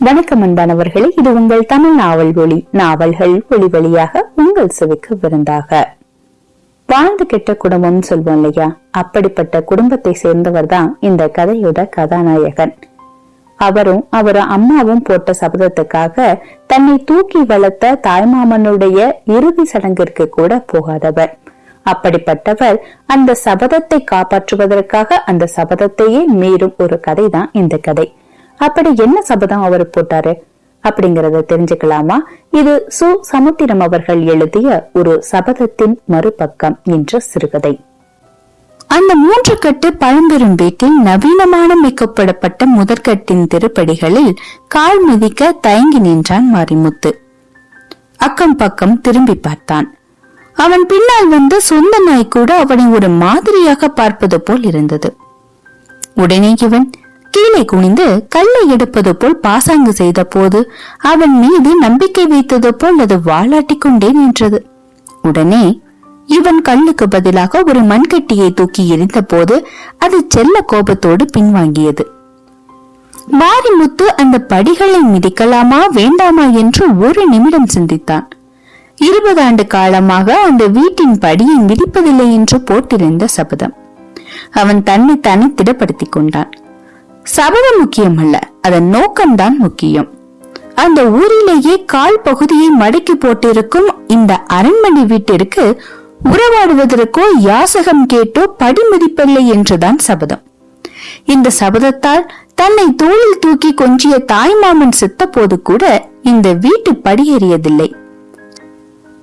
வணக்கம் அன்பானவர்களே இது உங்கள் தமிழ் நாவல் ஒளி நாவல்கள் ஒளி வழியாக உங்கள் செவிக்கு விருந்தாக. வாழ்ந்து கெட்ட குடும்பம் சொல்வோம் இல்லையா? அப்படிப்பட்ட குடும்பத்தை சேர்ந்தவர் தான் இந்த கதையோட கதாநாயகன். அவரும் அவர் அம்மாவும் போட்ட சபதத்துக்காக தன்னை தூக்கி வளர்த்த தாய்மாமனுடைய இறுதி சடங்கிற்கு கூட போகாதவர். அப்படிப்பட்டவர் அந்த சபதத்தை காப்பாற்றுவதற்காக அந்த சபதத்தையே மீறும் ஒரு கதை தான் இந்த கதை. அப்படி என்ன சபதம் அவர் போட்டாரு? அப்படிங்கறத தெரிஞ்சுக்கலாமா? இது சு. சமுத்திரம் அவர்கள் எழுதிய ஒரு சபதத்தின் மறுபக்கம் என்ற சிறுகதை. அந்த மூன்று கட்டு பழம்பெரும் வீட்டில் நவீனமான மிக்கப்படப்பட்ட முதற்கட்டின் திருப்படிகளில் கால் மிதிக்க தயங்கி நின்றான் மாரிமுத்து. அக்கம் பக்கம் திரும்பி பார்த்தான். அவன் பின்னால் வந்து சொந்த நாய் கூட அவனை ஒரு மாதிரியாக பார்ப்பது போல் இருந்தது. உடனே இவன் கீழே குனிந்து கல்லை எடுப்பது போல் பாசாங்கு செய்த போது அவன் மீது நம்பிக்கை வைத்தது போல் அது வாளாட்டி கொண்டே நின்றது. உடனே இவன் கல்லுக்கு பதிலாக ஒரு மண்கட்டியை தூக்கி எரிந்த போது அது செல்ல கோபத்தோடு பின்வாங்கியது. மாரிமுத்து அந்த படிகளை மிதிக்கலாமா வேண்டாமா என்று ஒரு நிமிடம் சிந்தித்தான். இருபது ஆண்டு காலமாக அந்த வீட்டின் படியை மிதிப்பதில்லை என்று போட்டிருந்த சபதம். அவன் தன்னை தானே திடப்படுத்திக் கொண்டான். சபதம் முக்கியம் அல்ல அதன் நோக்கம்தான் முக்கியம். அந்த ஊரிலேயே கால் பகுதியை மடக்கி போட்டிருக்கும் இந்த அரண்மனை வீட்டிற்கு உறவாடுவதற்கோ யாசகம் கேட்டோ படிமதிப்பில்லை என்றுதான் சபதம். இந்த சபதத்தால் தன்னை தோளில் தூக்கி கொஞ்சிய தாய்மாமன் செத்த போது கூட இந்த வீட்டு படியேறியதில்லை.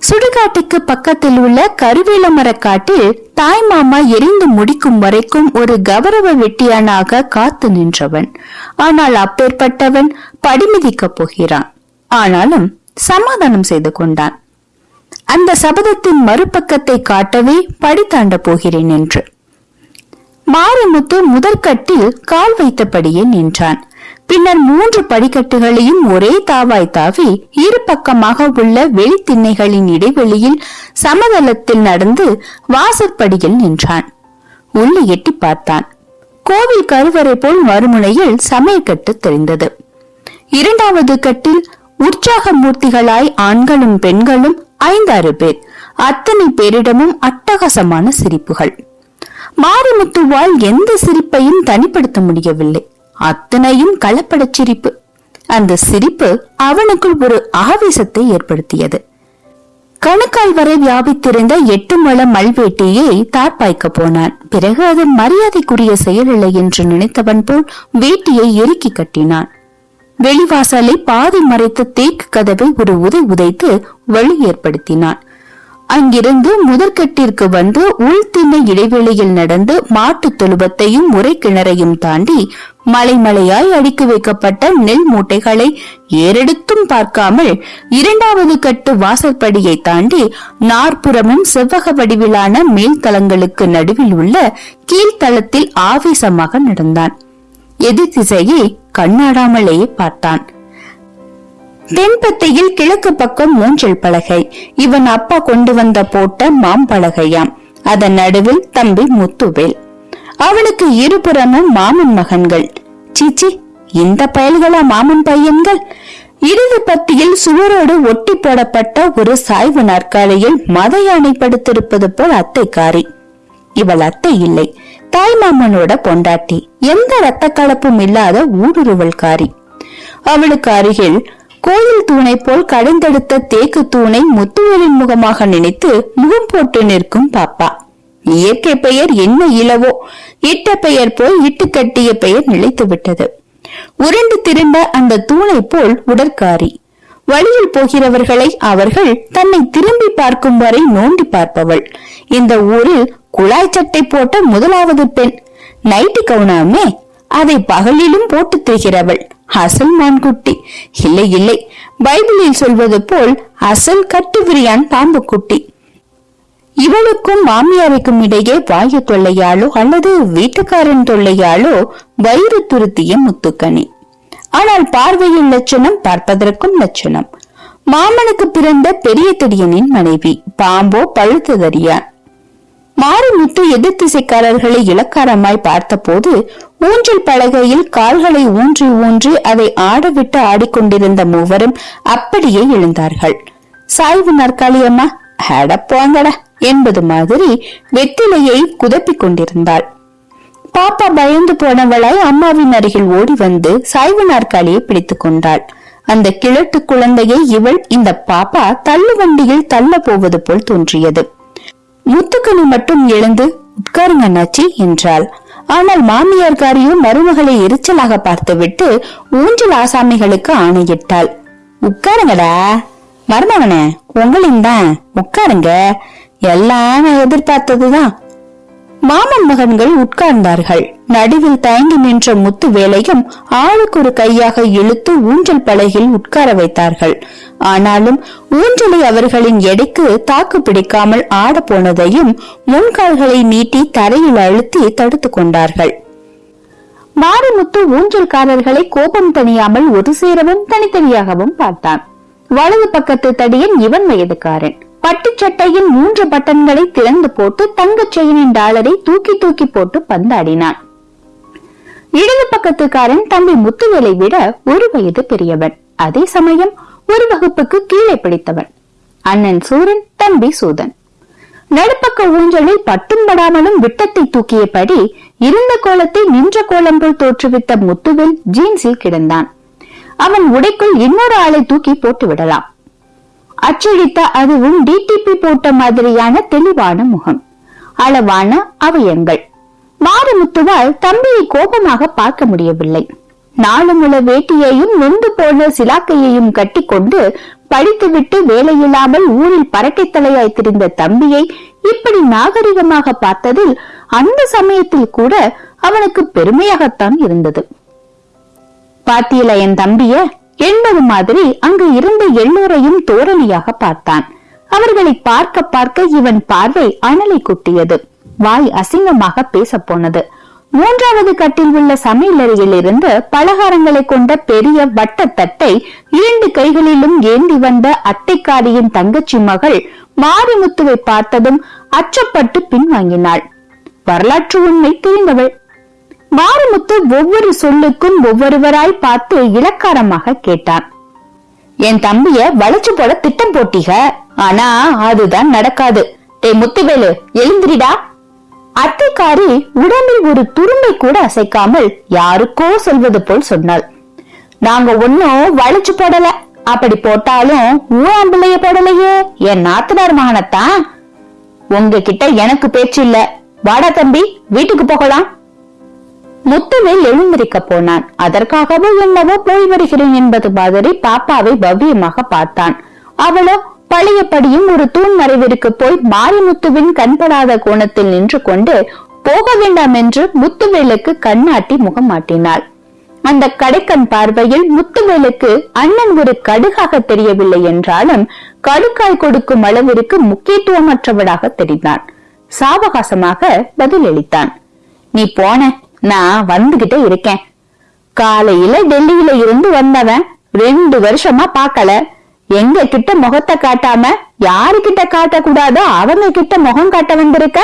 சுடுகாட்டுக்கு பக்கத்தில் உள்ள கருவேல மரக்காட்டில் தாய்மாமா எரிந்து முடிக்கும் வரைக்கும் ஒரு கௌரவ வெட்டியானாக காத்து நின்றவன். ஆனால் அப்பேற்பட்டவன் படிமிதிக்கப் போகிறான். ஆனாலும் சமாதானம் செய்து கொண்டான். அந்த சபதத்தின் மறுபக்கத்தை காட்டவே படி போகிறேன் என்று. மாரிமுத்து முதற்கட்டில் கால் வைத்தபடியே நின்றான். பின்னர் மூன்று படிக்கட்டுகளையும் ஒரே தாவாய் தாவி இரு பக்கமாக உள்ள வெளித்திண்ணைகளின் இடைவெளியில் சமதளத்தில் நடந்து வாசற்படியில் நின்றான். உள்ளே எட்டி பார்த்தான். கோவில் கருவறை போல் மறுமுனையில் சமையற்கட்டு தெரிந்தது. இரண்டாவது கட்டில் உற்சாக மூர்த்திகளாய் ஆண்களும் பெண்களும் ஐந்தாறு பேர். அத்தனை பேரிடமும் அட்டகாசமான சிரிப்புகள். மாரிமுத்துவால் எந்த சிரிப்பையும் தனிப்படுத்த முடியவில்லை. அத்தனையும் கலப்படச் சிரிப்பு. அந்த சிரிப்பு அவனுக்குள் ஒரு ஆவேசத்தை ஏற்படுத்தியது. கணுக்கால் வரை வியாபித்திருந்த எட்டு மல மல்வேட்டியை தார்பாய்க்க போனான். பிறகு அது மரியாதைக்குரிய செயலில்லை என்று நினைத்தவன் போல் வேட்டியை இறுக்கி கட்டினான். வெளிவாசலை பாதி மறைத்த தேக்கு கதவை ஒரு உதை உதைத்து வழி ஏற்படுத்தினான். அங்கிருந்து முதற்கட்டிற்கு வந்து உள்திண்ணை இடைவெளியில் நடந்து மாட்டுத் தொழுவத்தையும் முறை கிணறையும் தாண்டி மலைமலையாய் அடுக்கி வைக்கப்பட்ட நெல் மூட்டைகளை ஏறெடுத்தும் பார்க்காமல் இரண்டாவது கட்டு வாசற்படியை தாண்டி நாற்புறமும் செவ்வக வடிவிலான மேல்தளங்களுக்கு நடுவில் உள்ள கீழ்த்தளத்தில் ஆவேசமாக நடந்தான். எதிர் திசையை கண்ணாடாமலேயே பார்த்தான். தென்பத்தையில் கிழக்கு பக்கம் மூன்றில் பலகை. இவன் அப்பா கொண்டு வந்த போட்ட மாம்பலகையாம். அதன் நடுவில் தம்பி முத்துவேல். அவனுக்கு இருபுறமும் மாமன் மகன்கள். சீச்சி இந்த பயல்களா மாமன் பையன்கள்? இடது பத்தியில் சுவரோடு ஒட்டி போடப்பட்ட ஒரு சாய்வு நாற்காலியில் மத யானை படுத்திருப்பது போல் அத்தைக்காரி. இவள் அத்தை இல்லை. தாய் மாமனோட பொண்டாட்டி. எந்த ரத்த கலப்பும் இல்லாத ஊடுருவல்காரி. அவளுக்கு அருகில் கோயில் தூணை போல் கடைந்தெடுத்த தேக்கு தூணை முத்துவேலின் முகமாக நினைத்து முகம் போட்டு நிற்கும் பாப்பா. இயற்கை பெயர் என்ன இளவோ இட்ட பெயர் போல் இட்டு கட்டிய பெயர் நிலைத்து விட்டது. உருண்டு திரும்ப அந்த தூணை போல் உடற்காரி. வழியில் போகிறவர்களை அவர்கள் தன்னை திரும்பி பார்க்கும் வரை நோண்டி பார்ப்பவள். இந்த ஊரில் குழாய் சட்டை போட்ட முதலாவது பெண். நைட்டு கவுனாமே அதை பகலிலும் போட்டு திரிகிறவள். அசல் மான்குட்டி. இல்லை இல்லை. பைபிளில் சொல்வது போல் அசல் கட்டுவிரியான் பாம்பு குட்டி இவளுக்கும் மாமியாருக்கும் இடையே வாயு தொல்லையாலோ அல்லது வீட்டுக்காரன் தொல்லையாலோ வயிறு துருத்திய முத்துக்கனி. ஆனால் பார்வையின் லட்சணம் பார்ப்பதற்கும் லட்சணம். மாமனுக்கு பிறந்த பெரிய தெடியனின் மனைவி பாம்போ பழுத்ததறியான். மாரிமுத்து எதிர் திசைக்காரர்களை இலக்காரமாய் பார்த்தபோது ஊஞ்சல் பலகையில் கால்களை ஊன்றி ஊன்றி அதை ஆடவிட்டு ஆடிக்கொண்டிருந்த மூவரும் அப்படியே எழுந்தார்கள். சாய்வு நாற்காலி அம்மா போங்கடா என்பது மாதிரி வெத்திலையை குதப்பிக் கொண்டிருந்தாள். பாப்பா பயந்து போனவளாய் அம்மாவின் அருகில் ஓடி வந்து சாய்வு நாற்காலியை பிடித்துக் கொண்டாள். அந்த கிழட்டு குழந்தையை இவள் இந்த பாப்பா தள்ளு வண்டியில் தள்ள போவது போல் தோன்றியது. முத்துக்கனி மட்டும் எழுந்து உட்காருங்க அண்ணாச்சி என்றாள். ஆனால் மாமியார்காரியோ மருமகளை எரிச்சலாக பார்த்துவிட்டு ஊஞ்சல் ஆசாமிகளுக்கு ஆணையிட்டாள். உட்காருங்கடா. மருமகனே உங்களின் தான். உட்காருங்க. எல்லாம் நான் எதிர்பார்த்ததுதான். மாமன் மகன்கள் உட்கார்ந்தார்கள். நடுவில் தயங்கி நின்ற முத்து வேலையும் ஆளுக்கு ஒரு கையாக இழுத்து ஊஞ்சல் பலகையில் உட்கார வைத்தார்கள். ஆனாலும் ஊஞ்சலை அவர்களின் எடைக்கு தாக்கு பிடிக்காமல் ஆட போனதையும் முன்கால்களை நீட்டி தரையில் அழுத்தி தடுத்துக் கொண்டார்கள். மாரிமுத்து ஊஞ்சல்காரர்களை கோபம் தணியாமல் ஒரு சேரவும் தனித்தனியாகவும் பார்த்தான். வலது பக்கத்து தடியன் இவன் வயதுக்காரன். பட்டுச் சட்டையின் மூன்று பட்டன்களை திறந்து போட்டு தங்கச் செயினின் டாலரை தூக்கி தூக்கி போட்டு பந்தாடினான். இடது பக்கத்துக்காரன் தம்பி முத்துவேலை விட ஒரு வயது பெரியவன். அதே சமயம் ஒரு வகுப்புக்கு கீழே பிடித்தவன். அண்ணன் சூரன் தம்பி சூதன். நடுப்பக்க ஊஞ்சலில் பட்டும் படாமலும் விட்டத்தை தூக்கியபடி இருந்த கோலத்தை நின்ற கோலம் போல் தோற்றுவித்த முத்துவில் ஜீன்ஸில் கிடந்தான். அவன் உடைக்குள் இன்னொரு ஆளை தூக்கி போட்டு விடலாம். அச்சடித்த அதுவும் டிடிபி போட்ட மாதிரியான தெளிவான முகம். அளவான அவயங்கள். மாறுமுத்துவால் தம்பியை கோபமாக பார்க்க முடியவில்லை. நாளுமுள்ள வேட்டியையும் நொந்து போன சிலாக்கையையும் கட்டிக்கொண்டு படித்துவிட்டு வேலையில்லாமல் ஊரில் பரட்டை தலையாய் திரிந்த தம்பியை இப்படி நாகரிகமாக பார்த்ததில் அந்த சமயத்தில் கூட அவனுக்கு பெருமையாகத்தான் இருந்தது. பாத்தியில என் தம்பிய என்பது மாதிரி அங்கு இருந்த எல்லோரையும் தோரணியாக பார்த்தான். அவர்களை பார்க்க பார்க்க இவன் பார்வை அனலை குட்டியது. வாய் அசிங்கமாக பேச போனது மூன்றாவது கட்டில் உள்ள சமையலறையில் இருந்து பலகாரங்களை கொண்ட பெரிய வட்டத்தட்டை இரண்டு கைகளிலும் ஏந்தி வந்த அட்டைக்காரியின் தங்கச்சி மகள் மாரிமுத்துவை பார்த்ததும் அச்சப்பட்டு பின்வாங்கினாள். வரலாற்று உண்மை தெரிந்தவள். மாரிமுத்து ஒவ்வொரு சொல்லுக்கும் ஒவ்வொருவராய் பார்த்து இலக்காரமாக கேட்டான். என் தம்பிய வளைச்சு போட திட்டம் போட்டிக? ஆனா அதுதான் நடக்காது. டே முத்துவேலு எழுந்திரிடா. அத்தைக்காரி உடம்பில் ஒரு துரும்பை கூட அசைக்காமல் யாருக்கோ சொல்வது போல் சொன்னாள். நாங்க ஒன்னும் வளைச்சு போடல. அப்படி போட்டாலும் ஊராம்பிள்ளைய போடலையே. என் நாத்தனார் மகனத்தான். உங்ககிட்ட எனக்கு பேச்சு இல்ல. வாடா தம்பி வீட்டுக்கு போகலாம். முத்துவேல் எழுந்திருக்க போனான். அதற்காகவோ என்னவோ போய் வருகிறேன் என்பது மாதிரி பாப்பாவை பவ்யமாக பார்த்தான். அவளோ பழையபடியும் ஒரு தூண் மறைவிற்கு போய் மாரிமுத்துவின் கண்படாத கோணத்தில் நின்று கொண்டு போக வேண்டாம் என்று முத்துவேலுக்கு கண்ணாட்டி முகம் மாட்டினாள். அந்த கடைக்கண் பார்வையில் முத்துவேலுக்கு அண்ணன் ஒரு கடுகாக தெரியவில்லை என்றாலும் கடுக்காய் கொடுக்கும் அளவிற்கு முக்கியத்துவமற்றவளாக தெரிந்தான். சாவகாசமாக பதிலளித்தான். நீ போன நான் வந்துகிட்டே இருக்கேன். காலையில டெல்லியில இருந்து வந்தவன் ரெண்டு வருஷமா பார்க்கல. எங்க கிட்ட முகத்தை காட்டாம யாரு கிட்ட காட்டக்கூடாதோ அவங்க கிட்ட முகம் காட்ட வந்திருக்க?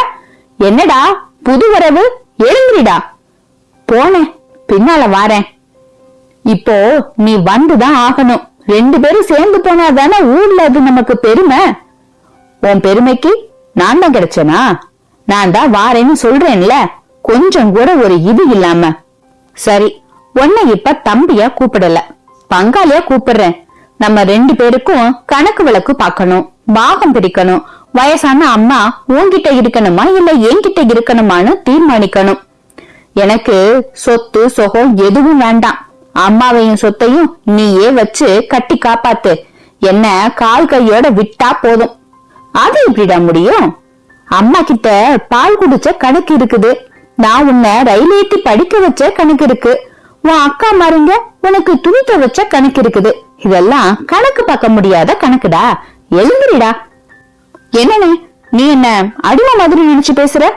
என்னடா புது வரவு? எழுந்திரிடா. போனேன் பின்னால வாரேன். இப்போ நீ வந்துதான் ஆகணும். ரெண்டு பேரும் சேர்ந்து போனாதானே ஊர்ல அது நமக்கு பெருமை? உன் பெருமைக்கு நான் தான் கிடைச்சனா? நான் தான் வாரேன்னு சொல்றேன்ல. கொஞ்சம் கூட ஒரு இது இல்லாம. சரி உன்னை இப்ப தம்பியா கூப்பிடல. பங்காளியா கூப்பிடுறேன். நம்ம ரெண்டு பேருக்கும் கணக்கு விளக்கு பாக்கணும் பாகம் பிரிக்கணும் வயசான அம்மா உன்கிட்ட இருக்கணுமா இல்ல என்கிட்ட இருக்கணுமான்னு தீர்மானிக்கணும். எனக்கு சொத்து சொகம் எதுவும் வேண்டாம். அம்மாவையும் சொத்தையும் நீயே வச்சு கட்டி காப்பாத்து. என்ன கால் கையோட விட்டா போதும். அது எப்படிடா முடியும்? அம்மா கிட்ட பால் குடிச்ச கணக்கு இருக்குது. நான் உன்னை ரயில் ஏத்தி படிக்க வச்ச கணக்கு இருக்கு. உன் அக்கா மாருங்க உனக்கு துணி துவைச்ச கணக்கு இருக்குது. இதெல்லாம் கணக்கு பார்க்க முடியாத கணக்குடா. எழுந்துடா என்னன்னு நீ என்ன அடிமை மாதிரி நினைச்சு பேசுற?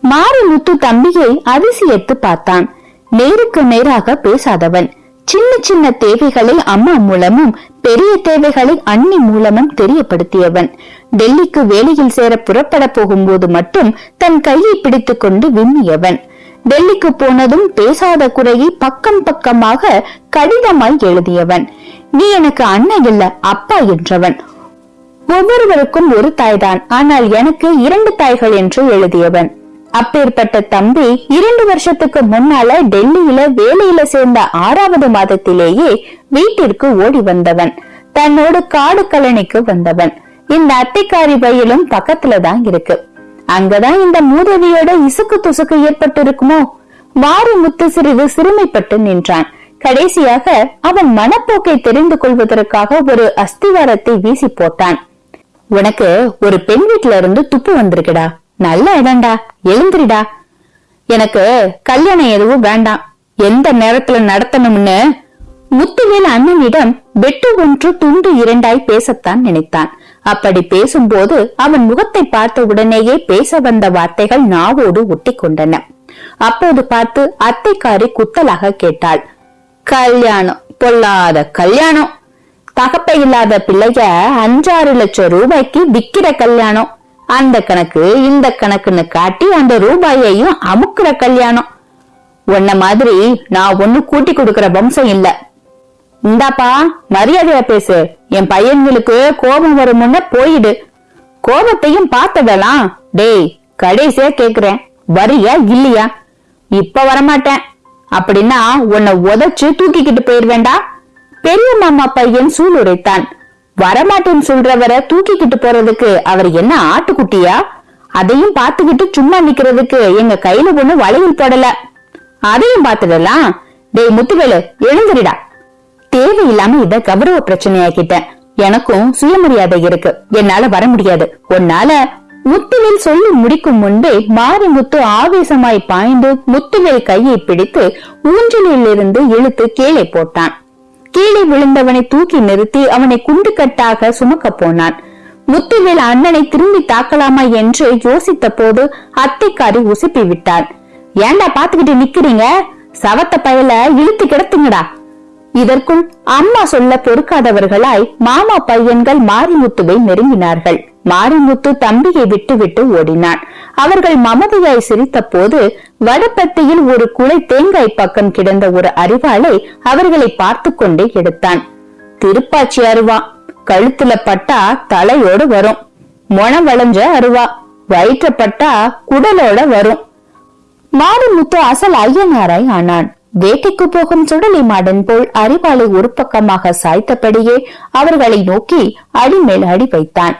மாரி முத்து தம்பியை அதிசயத்து பார்த்தான். நேருக்கு நேராக பேசாதவன். சின்ன சின்ன தேவைகளை அம்மா மூலமும் பெரிய தேவைகளை அண்ணி மூலமும் தெரியப்படுத்தியவன். டெல்லிக்கு வேலையில் சேர புறப்பட போகும்போது மட்டும் தன் கையை பிடித்துக் கொண்டு விம்மியவன். டெல்லிக்கு போனதும் பேசாத குறையை பக்கம் பக்கமாக கடிதமாய் எழுதியவன். நீ எனக்கு அண்ணன் இல்ல அப்பா என்றவன். ஒவ்வொருவருக்கும் ஒரு தாய்தான் ஆனால் எனக்கு இரண்டு தாய்கள் என்று எழுதியவன். அப்பேற்பட்ட தம்பி இரண்டு வருஷத்துக்கு முன்னால டெல்லியில வேலையில சேர்ந்த ஆறாவது மாதத்திலேயே வீட்டிற்கு ஓடி வந்தவன். தன்னோடு காடு கலனிக்கு வந்தவன். இந்த அட்டைக்காரி வயலும் பக்கத்துல தான் இருக்கு. அங்கதான் இந்த மூதவியோட இசுக்கு துசுக்கு ஏற்பட்டு இருக்குமோ மாறி முத்து சிறிது சிறுமைப்பட்டு நின்றான். கடைசியாக அவன் மனப்போக்கை தெரிந்து கொள்வதற்காக ஒரு அஸ்திவாரத்தை வீசி போட்டான். உனக்கு ஒரு பெண் வீட்டுல இருந்து துப்பு வந்திருக்குடா. நல்ல இடம்டா. எழுந்திரிடா. எனக்கு கல்யாணம் எதுவும் வேண்டாம். எந்த நேரத்துல நடத்தணும்னு முத்துவேல் அண்ணனிடம் வெட்டு ஒன்று துண்டு இரண்டாய் பேசத்தான் நினைத்தான். அப்படி பேசும்போது அவன் முகத்தை பார்த்த உடனேயே பேச வந்த வார்த்தைகள் நாவோடு ஒட்டி கொண்டன அப்போது பார்த்து அத்தைக்காரி குத்தலாக கேட்டாள். கல்யாணம் பொல்லாத கல்யாணம். தகப்ப இல்லாத பிள்ளைய அஞ்சாறு லட்சம் ரூபாய்க்கு விக்கிற கல்யாணம். அந்த கணக்கு இந்த கணக்குன்னு காட்டி அந்த ரூபாயையும் அமுக்குற கல்யாணம். உன்ன மாதிரி நான் ஒண்ணு கூட்டி கொடுக்கிற வம்சம் இல்ல. இந்தாப்பா மரியாதையா பேசு. என் பையன்களுக்கு கோபம் வரும் முன்ன போயிடு. கோபத்தையும் பார்த்ததெல்லாம் டேய் கடைசியா கேக்குறேன். வரியா இல்லையா? இப்ப வரமாட்டேன். அப்படின்னா உன்னை உதைச்சு தூக்கிக்கிட்டு போயிருவேண்டா பெரிய மாமா பையன் சூளுரைத்தான் வரமாட்டேன்னு சொல்றவரை தூக்கிக்கிட்டு போறதுக்கு அவர் என்ன ஆட்டுக்குட்டியா? அதையும் பாத்துக்கிட்டு சும்மா நிக்கிறதுக்கு எங்க கையில ஒண்ணு வளையல் போடல. அதையும் பாத்துடலாம் டேய் முத்துவேலு எழுந்திரிடா. தேவையில்லாம இத கௌரவ பிரச்சனையாக்கிட்டேன் எனக்கும் சுயமரியாதை இருக்கு. என்னால வர முடியாது. உன்னால முத்துவேல் சொல்லி முடிக்கும் முன்பே மாரிமுத்து ஆவேசமாய் பாய்ந்து முத்துவேல் கையை பிடித்து ஊஞ்சலில் இருந்து இழுத்து கீழே போட்டான். கீழே விழுந்தவனை தூக்கி நிறுத்தி அவனை குண்டு கட்டாக சுமக்க போனான். முத்துவேல் அண்ணனை திரும்பி தாக்கலாமா என்று யோசித்த போது அத்தைக்காரி உசுப்பி விட்டாள். ஏன்டா பாத்துக்கிட்டு நிக்கிறீங்க? சவத்த பயல இழுத்து கிடத்துங்கடா. இதற்குள் அம்மா சொல்ல பொறுக்காதவர்களாய் மாமா பையன்கள் மாரிமுத்துவை நெருங்கினார்கள். மாரிமுத்து தம்பியை விட்டு விட்டு ஓடினான். அவர்கள் மமதியாய் சிரித்த போது வடப்பத்தியில் ஒரு குலை தேங்காய் பக்கம் கிடந்த ஒரு அரிவாளை அவர்களை பார்த்து கொண்டே எடுத்தான். திருப்பாச்சி அருவா கழுத்துல பட்டா தலையோடு வரும். மொணம் வளைஞ்ச அருவா வயிற்ற பட்டா குடலோட வரும். மாரிமுத்து அசல் ஐயனாராய் ஆனான். வேட்டைக்கு போகும் சுடலை மாடன் போல் அரிவாளை ஒரு பக்கமாக சாய்த்தபடியே அவர்களை நோக்கி அடிமேல் அடி வைத்தான்.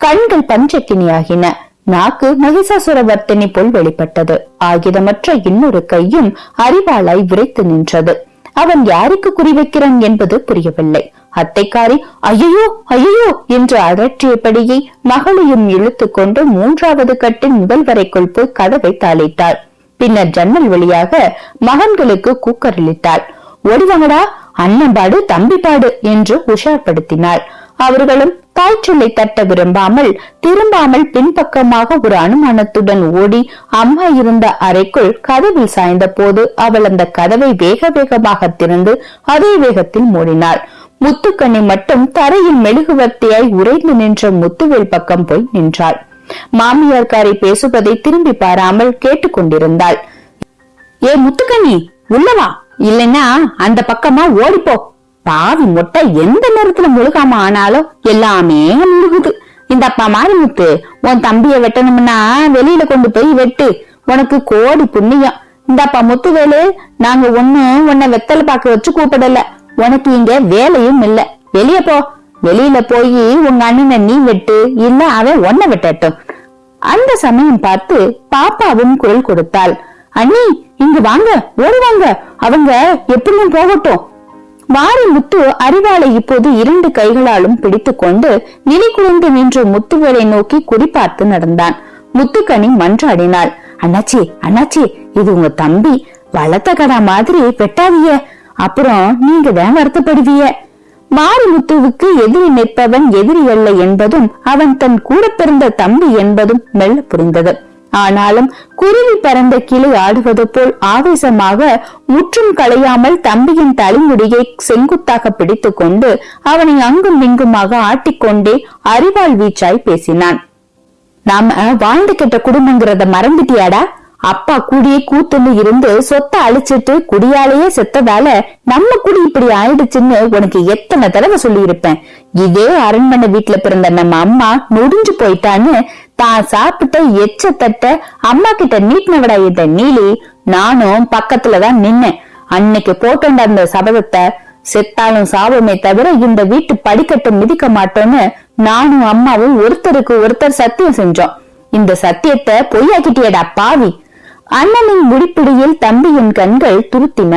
கண்கள் பஞ்சக்கினியாகின. நாக்கு மகிஷாசுரவர்த்தினி போல் வெளிப்பட்டது. ஆகிதமற்ற இன்னொரு கையும் அரிவாளாய் விரைத்து நின்றது. அவன் யாருக்கு குறிவைக்கிறான் என்பது புரியவில்லை. அத்தைக்காரி ஐயோ ஐயோ என்று அகற்றியபடியே மகளையும் இழுத்து கொண்டு மூன்றாவது கட்டின் முதல் வரைக்குள் போய் கதவை தாளிட்டாள் பின்னர் ஜன்னல் வழியாக மகன்களுக்கு கூக்கரளித்தாள் ஓடிவாங்கடா அண்ணன்பாடு தம்பிப்பாடு என்று உஷார்படுத்தினாள். அவர்களும் தாய்ச்சொல்லை தட்ட விரும்பாமல் திரும்பாமல் பின்பக்கமாக ஒரு அனுமானத்துடன் ஓடி அம்மா இருந்த அறைக்குள் கதவில் சாய்ந்த போது அவள் அந்த கதவை வேக வேகமாக திறந்து அதே வேகத்தில் மூடினாள். முத்துக்கண்ணி மட்டும் தரையில் மெழுகுவர்த்தியாய் உறைந்து நின்ற முத்துவேல் பக்கம் போய் நின்றாள். மாமியார்காரை பேசுவதை திரும்பி பாராமல் கேட்டுக்கொண்டிருந்தாள். ஏ முத்துக்கண்ணி உள்ளவா இல்லைன்னா அந்த பக்கமா ஓடிப்போ. பாவி மொட்டை எந்த நேரத்துல முழுகாம ஆனாலும் எல்லாமே முழுகுது. இந்த அப்பா மாரிமுத்து உன் தம்பிய வெட்டணும்னா வெளியில கொண்டு போய் வெட்டு. உனக்கு கோடி புண்ணியம். இந்தாப்பா முத்துவேலு நாங்க ஒண்ணு உன்னை வெத்தலை பாக்க வச்சு கூப்பிடல. உனக்கு இங்க வேலையும் இல்ல. வெளிய போ. வெளியில போய் உங்க அண்ணனை நீ வெட்டு இல்ல அவன் உன்னை வெட்டட்டும். அந்த சமயம் பார்த்து பாப்பாவும் குரல் கொடுத்தாள். அண்ணி இங்க வாங்க ஓடுவாங்க அவங்க எப்படியும் போகட்டும். வாரி முத்து அறிவாளை இப்போது இரண்டு கைகளாலும் பிடித்து கொண்டு நிலை குலைந்து நின்று முத்துவேலை நோக்கி குறிப்பார்த்து நடந்தான். முத்துக்கனி மன்றாடினாள். அண்ணாச்சி அண்ணாச்சி இது உங்க தம்பி. வளர்த்த கடா மாதிரி வெட்டாதிய அப்புறம் நீங்க தான் வருத்தப்படுவிய மாரிமுத்துவுக்கு எதிரி நிற்பவன் எதிரி அல்ல என்பதும் அவன் தன் கூட பிறந்த தம்பி என்பதும் மெல்ல புரிந்தது. ஆனாலும் குருவி பறந்த கிளை ஆடுவது போல் ஆவேசமாக முற்றும் களையாமல் தம்பியின் தலைமுடியை செங்குத்தாக பிடித்துக் கொண்டு அவனை அங்கும் இங்குமாக ஆட்டிக்கொண்டே அறிவாள் வீச்சாய் பேசினான். நாம வாழ்ந்து கெட்ட குடும்பங்கிறத மறந்துட்டியாடா? அப்பா கூடியே கூத்துன்னு இருந்து சொத்தை அழிச்சிட்டு குடியாலேயே செத்ததால நம்ம குடி இப்படி ஆயிடுச்சுன்னு உனக்கு எத்தனை தடவை சொல்லியிருப்பேன். இதே அரண்மனை வீட்டுல பிறந்த நம்ம அம்மா முடிஞ்சு போயிட்டான்னு தான் சாப்பிட்ட எச்ச தட்ட அம்மா கிட்ட நீட்டினவடா இந்த நீலி. நானும் பக்கத்துலதான் நின்னேன். அன்னைக்கு போட்டோண்ட அந்த சபதத்தை செத்தாலும் சாபமே தவிர இந்த வீட்டு படிக்கட்டு மிதிக்க மாட்டோம்னு நானும் அம்மாவும் ஒருத்தருக்கு ஒருத்தர் சத்தியம் செஞ்சோம். இந்த சத்தியத்தை பொய்யாக்கிட்டியடா பாவி. அண்ணனின் முடிப்பிடியில் தம்பியின் கண்கள் துருத்தின.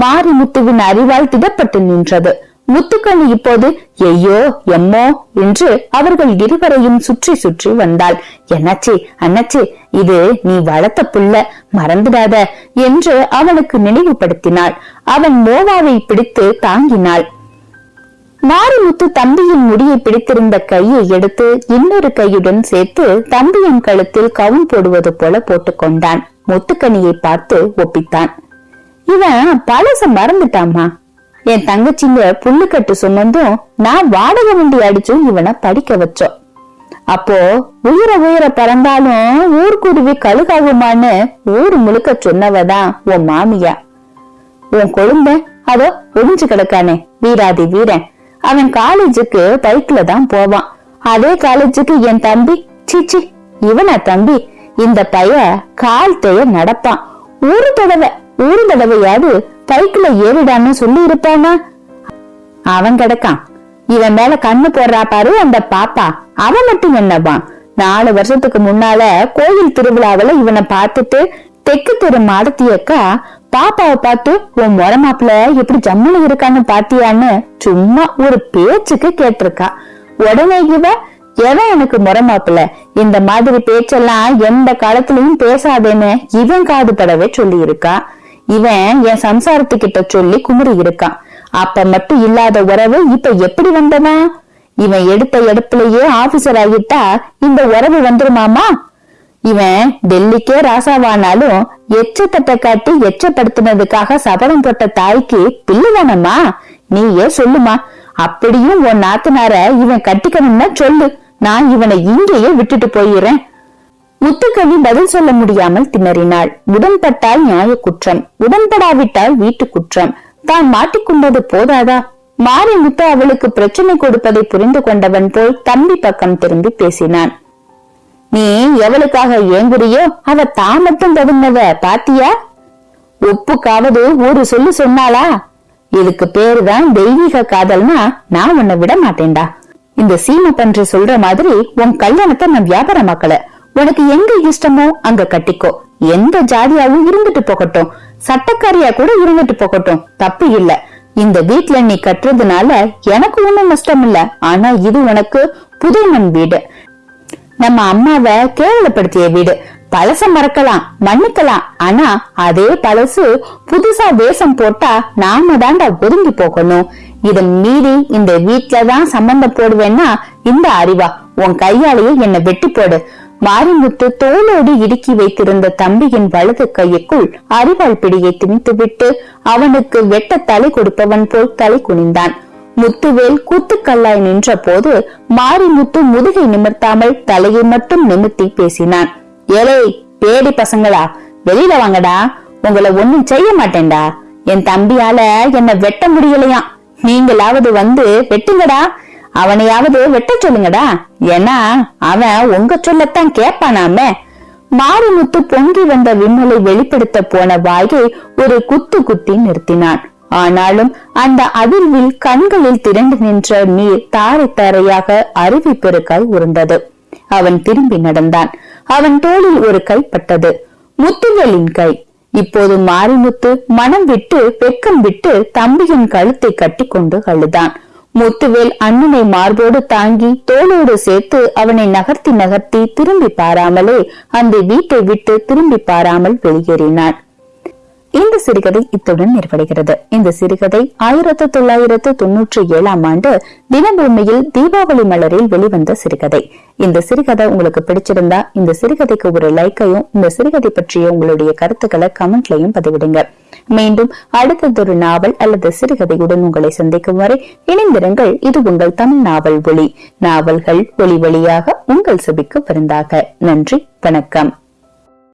மாரிமுத்துவின் அறிவால் திடப்பட்டு நின்றது. முத்துக்கண்ணி இப்போது ஐயோ எம்மோ என்று அவர்கள் இருவரையும் சுற்றி சுற்றி வந்தாள். என்னாச்சி அண்ணாச்சி இது நீ வளர்த்த புள்ள மறந்துடாத என்று அவனுக்கு நினைவுபடுத்தினாள். அவன் மோவாவை பிடித்து தாங்கினாள். மாரிமுத்து தம்பியின் முடியை பிடித்திருந்த கையை எடுத்து இன்னொரு கையுடன் சேர்த்து தம்பியின் கழுத்தில் கவுன் போடுவது போல போட்டுக்கொண்டான். முத்துக்கனியை பார்த்து ஒப்பித்தான். இவன் பழச மறந்துட்டாமா என் தங்கச்சிங்க புல்லுக்கட்டு சுமந்தும் நான் வாடகை வண்டி அடிச்சும் இவனை படிக்க வச்சோம். அப்போ உயிர உயிர பறந்தாலும் ஊர்க்குருவி கழுகாகுமான்னு ஊர் முழுக்க சொன்னவதான் உன் மாமியா. உன் கொழுந்த அதோ ஒழிஞ்சு கிடக்கானே வீராதி வீரன். அவன் காலேஜுக்கு பைக்ல தான் போவான். அதே காலேஜுக்கு என் தம்பி சீச்சி இவனா தம்பி? இந்த பைய கால் தேய நடப்பான். ஒரு தடவை ஒரு தடவையாவது பைக்குல ஏறிடான்னு சொல்லி இருப்பானா? அவன் கிடக்கான். இவன் மேல கண்ணு போடுறா பாரு அந்த பாப்பா. அவன் மட்டும் என்னவான் நாலு வருஷத்துக்கு முன்னால கோயில் திருவிழாவில இவனை பார்த்துட்டு தெக்கு தெரு மாடத்தியக்கா பாப்பாவை பார்த்து உன் முறை மாப்பிள்ள எப்படி ஜம்முன்னு இருக்கான்னு பாத்தியான்னு சும்மா ஒரு பேச்சுக்கு கேட்டிருக்கா. உடனே இவ எவன் எனக்கு முறை மாப்பிள்ள இந்த மாதிரி பேச்செல்லாம் எந்த காலத்திலயும் பேசாதேன்னு இவன் காது படவே சொல்லி இருக்கா இவன் என் சம்சாரத்துக்கிட்ட சொல்லி குமுறி இருக்கான் அப்ப மட்டும் இல்லாத உறவு இப்ப எப்படி வந்தவன் இவன் எடுத்த இடத்துலயே ஆபீசர் ஆகிட்டா இந்த உறவு வந்துருமாமா? இவன் டெல்லிக்கே ராசாவானாலும் எச்சத்தட்டை காட்டி எச்சப்படுத்தினதுக்காக சபதம் போட்ட தாய்க்கு பிள்ளைதானம்மா? நீயே சொல்லுமா. அப்படியும் உன் நாத்தனார இவன் கட்டிக்கணும்னா சொல்லு. நான் இவனை இங்கேயே விட்டுட்டு போயிடுறேன். முத்துக்கவி பதில் சொல்ல முடியாமல் திணறினாள். உடன்பட்டால் நியாய குற்றம். உடன்படாவிட்டால் வீட்டு குற்றம். தான் மாட்டிக்கொண்டது போதாதா? மாறி முத்து அவளுக்கு பிரச்சனை கொடுப்பதை புரிந்து கொண்டவன் போல் தம்பி பக்கம் திரும்பி பேசினான். நீ எவளுக்காக ஏங்குறியோ அவ தா மட்டும் தகுந்தவ பாத்தியா? ஒப்புக்காவது ஒரு சொல்லு சொன்னாளா? இதுக்கு பேருதான் தெய்வீக காதல்னா நான் உன்னை விட மாட்டேன்டா. இந்த சீமை பன்றி சொல்ற மாதிரி உன் கல்யாணத்தை நான் வியாபாரமாக்கல. உனக்கு எங்க இஷ்டமோ அங்க கட்டிக்கோ. எந்த ஜாதியாவும் இருந்துட்டு போகட்டும். சட்டக்காரியா கூட இருந்துட்டு போகட்டும். தப்பு இல்ல. இந்த வீட்ல நீ கட்டுறதுனால எனக்கு ஒண்ணும் நஷ்டம் இல்ல. ஆனா இது உனக்கு புது மண் வீடு. நம்ம அம்மாவை கேவலப்படுத்திய வீடு. பழச மறக்கலாம் மன்னிக்கலாம். ஆனா அதே பழசு புதுசா வேஷம் போட்டா நாம தாண்டா ஒதுங்கி போகணும். இதன் மீறி இந்த வீட்டுலதான் சம்பந்தம் போடுவேன்னா இந்த அறிவா உன் கையாலேயே என்னை வெட்டி போடு. மாரிமுத்து தோளோடு இடுக்கி வைத்திருந்த தம்பியின் வலது கைக்குள் அறிவாள் பிடியை திணித்துவிட்டு அவனுக்கு வெட்ட தலை கொடுப்பவன் போல் தலை குனிந்தான். முத்துவேல் கூத்துக்கல்லாய் நின்ற போது மாரிமுத்து முதுகை நிமிர்த்தாமல் தலையை மட்டும் நிமிர்த்தி பேசினான். ஏலே பேடி பசங்களா வெளியில வாங்கடா. உங்களை ஒண்ணும் செய்ய மாட்டேன்டா. என் தம்பியால என்ன வெட்ட முடியலையாம். நீங்களாவது வந்து வெட்டுங்கடா. அவனையாவது வெட்ட சொல்லுங்கடா. ஏன்னா அவன் உங்க சொல்லத்தான் கேட்பானாமே மாரிமுத்து பொங்கி வந்த விம்மலை வெளிப்படுத்த போன வாயை ஒரு குத்து குத்தி நிறுத்தினான். ஆனாலும் அந்த அதிர்வில் கண்களில் திரண்டு நின்ற நீர் தாரை தாரையாக அருவி பெருக்காய் உருண்டது. அவன் திரும்பி நடந்தான். அவன் தோளில் ஒரு கை பட்டது. முத்துகளின் கை. இப்போது மாரிமுத்து மனம் விட்டு வெக்கம் விட்டு தம்பியின் கழுத்தை கட்டிக்கொண்டு அழுதான். முத்துவேல் அண்ணனை மார்போடு தாங்கி தோளோடு சேர்த்து அவனை நகர்த்தி நகர்த்தி திரும்பி பாராமலே அந்த வீட்டை விட்டு திரும்பி பாராமல் வெளியேறினான். இந்த சிறுகதை இத்துடன் நிறைவடைகிறது. இந்த சிறுகதை ஆயிரத்தி தொள்ளாயிரத்து தொன்னூற்றி ஏழாம் ஆண்டு தினபூமியில் தீபாவளி மலரில் வெளிவந்த சிறுகதை. இந்த சிறுகதை உங்களுக்கு பிடிச்சிருந்தா இந்த சிறுகதைக்கு ஒரு லைக்கையும் இந்த சிறுகதை பற்றிய உங்களுடைய கருத்துக்களை கமெண்ட்லையும் பதிவிடுங்க. மீண்டும் அடுத்ததொரு நாவல் அல்லது சிறுகதையுடன் உங்களை சந்திக்கும் வரை இணைந்திருங்கள். இது உங்கள் தமிழ் நாவல் ஒளி நாவல்கள் ஒளி வழியாக உங்கள் செபிக்கு விருந்தாக. நன்றி வணக்கம்.